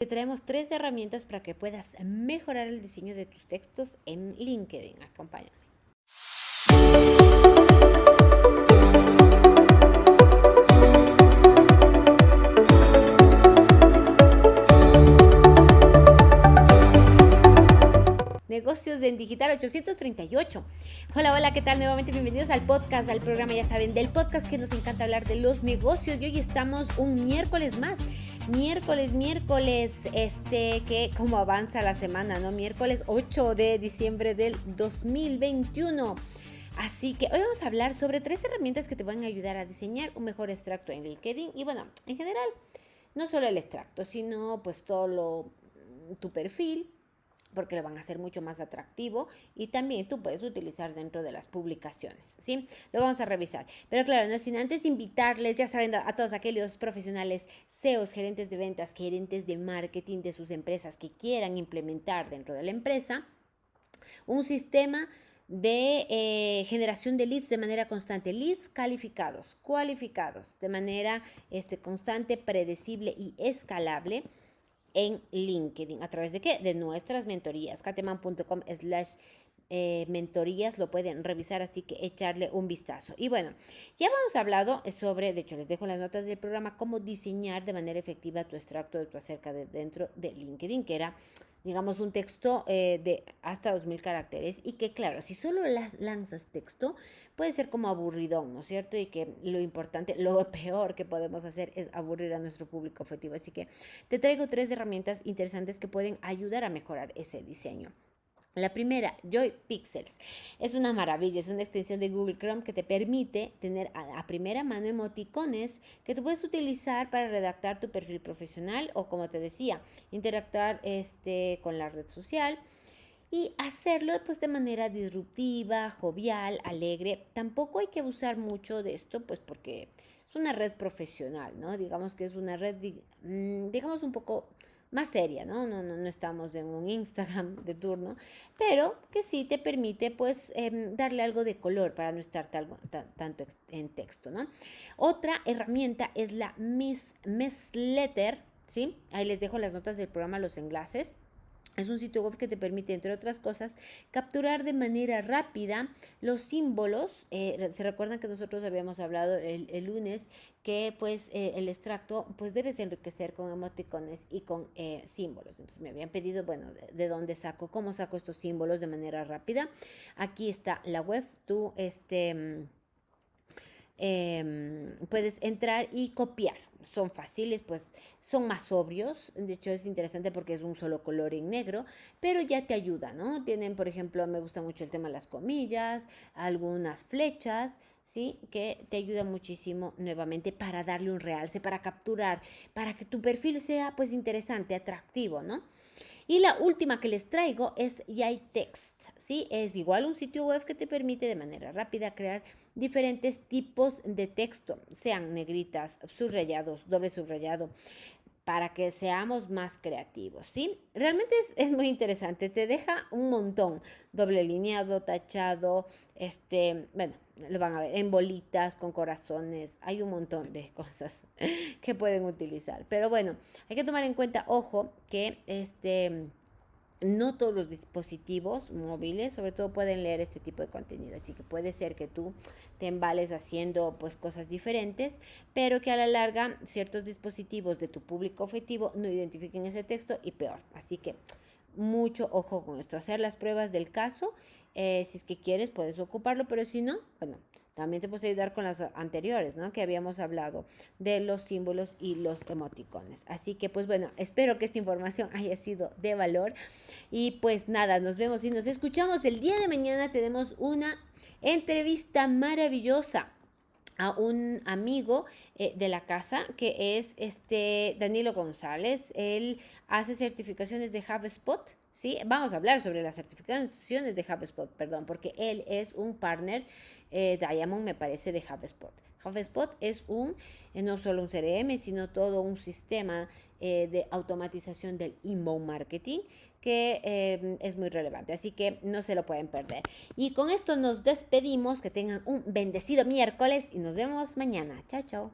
Te traemos tres herramientas para que puedas mejorar el diseño de tus textos en LinkedIn. Acompáñame. Negocios en Digital 838. Hola, hola, ¿qué tal? Nuevamente bienvenidos al podcast, al programa, ya saben, del podcast que nos encanta hablar de los negocios y hoy estamos un miércoles más miércoles, miércoles, este, que como avanza la semana, ¿no? Miércoles 8 de diciembre del 2021. Así que hoy vamos a hablar sobre tres herramientas que te van a ayudar a diseñar un mejor extracto en LinkedIn. Y bueno, en general, no solo el extracto, sino pues todo lo, tu perfil, porque lo van a hacer mucho más atractivo y también tú puedes utilizar dentro de las publicaciones, ¿sí? Lo vamos a revisar. Pero claro, no sin antes invitarles, ya saben, a todos aquellos profesionales, CEOs, gerentes de ventas, gerentes de marketing de sus empresas que quieran implementar dentro de la empresa un sistema de eh, generación de leads de manera constante, leads calificados, cualificados, de manera este, constante, predecible y escalable en LinkedIn. ¿A través de qué? De nuestras mentorías. cateman.com slash eh, mentorías lo pueden revisar, así que echarle un vistazo. Y bueno, ya hemos hablado sobre, de hecho les dejo las notas del programa, cómo diseñar de manera efectiva tu extracto de tu acerca de dentro de LinkedIn, que era digamos, un texto eh, de hasta 2.000 caracteres y que, claro, si solo las lanzas texto, puede ser como aburridón, ¿no es cierto? Y que lo importante, lo peor que podemos hacer es aburrir a nuestro público objetivo. Así que te traigo tres herramientas interesantes que pueden ayudar a mejorar ese diseño. La primera, Joy Pixels. Es una maravilla, es una extensión de Google Chrome que te permite tener a, primera mano emoticones que tú puedes utilizar para redactar tu perfil profesional o como te decía, interactuar este, con la red social y hacerlo pues de manera disruptiva, jovial, alegre. Tampoco hay que abusar mucho de esto pues porque es una red profesional, ¿no? Digamos que es una red, mm, digamos un poco más seria, ¿no? No, no, no estamos en un Instagram de turno, pero que sí te permite pues em, darle algo de color para no estar tanto en texto, ¿no? Otra herramienta es la Miss, Miss Letter, ¿sí? Ahí les dejo las notas del programa, los enlaces. Es un sitio web que te permite, entre otras cosas, capturar de manera rápida los símbolos. Eh, se recuerdan que nosotros habíamos hablado el, lunes que pues eh, el extracto pues debes enriquecer con emoticones y con eh, símbolos. Entonces me habían pedido, bueno, de, dónde saco, cómo saco estos símbolos de manera rápida. Aquí está la web, tú este, mm, em, puedes entrar y copiar son fáciles, pues son más sobrios. De hecho, es interesante porque es un solo color en negro, pero ya te ayuda, ¿no? Tienen, por ejemplo, me gusta mucho el tema de las comillas, algunas flechas, ¿sí? Que te ayuda muchísimo nuevamente para darle un realce, para capturar, para que tu perfil sea, pues, interesante, atractivo, ¿no? Y la última que les traigo es Text, ¿sí? Es igual un sitio web que te permite de manera rápida crear diferentes tipos de texto, sean negritas, subrayados, doble subrayado, para que seamos más creativos, ¿sí? Realmente es, muy interesante, te deja un montón, doble lineado, tachado, este, bueno, lo van a ver, en bolitas, con corazones, hay un montón de cosas que pueden utilizar, pero bueno, hay que tomar en cuenta, ojo, que este no todos los dispositivos móviles, sobre todo, pueden leer este tipo de contenido. Así que puede ser que tú te embales haciendo pues cosas diferentes, pero que a la larga ciertos dispositivos de tu público objetivo no identifiquen ese texto y peor. Así que mucho ojo con esto. Hacer las pruebas del caso. Eh, si es que quieres, puedes ocuparlo, pero si no, bueno, también te puedes ayudar con las anteriores, ¿no? Que habíamos hablado de los símbolos y los emoticones. Así que, pues bueno, espero que esta información haya sido de valor. Y pues nada, nos vemos y nos escuchamos el día de mañana. Tenemos una entrevista maravillosa a un amigo eh, de la casa que es este Danilo González. Él hace certificaciones de HubSpot, ¿sí? Vamos a hablar sobre las certificaciones de HubSpot, perdón, porque él es un partner eh, Diamond, me parece, de HubSpot. HubSpot es un, eh, no solo un CRM, sino todo un sistema eh, de automatización del inbound marketing que eh, es muy relevante, así que no se lo pueden perder. Y con esto nos despedimos, que tengan un bendecido miércoles y nos vemos mañana. Chao, chao.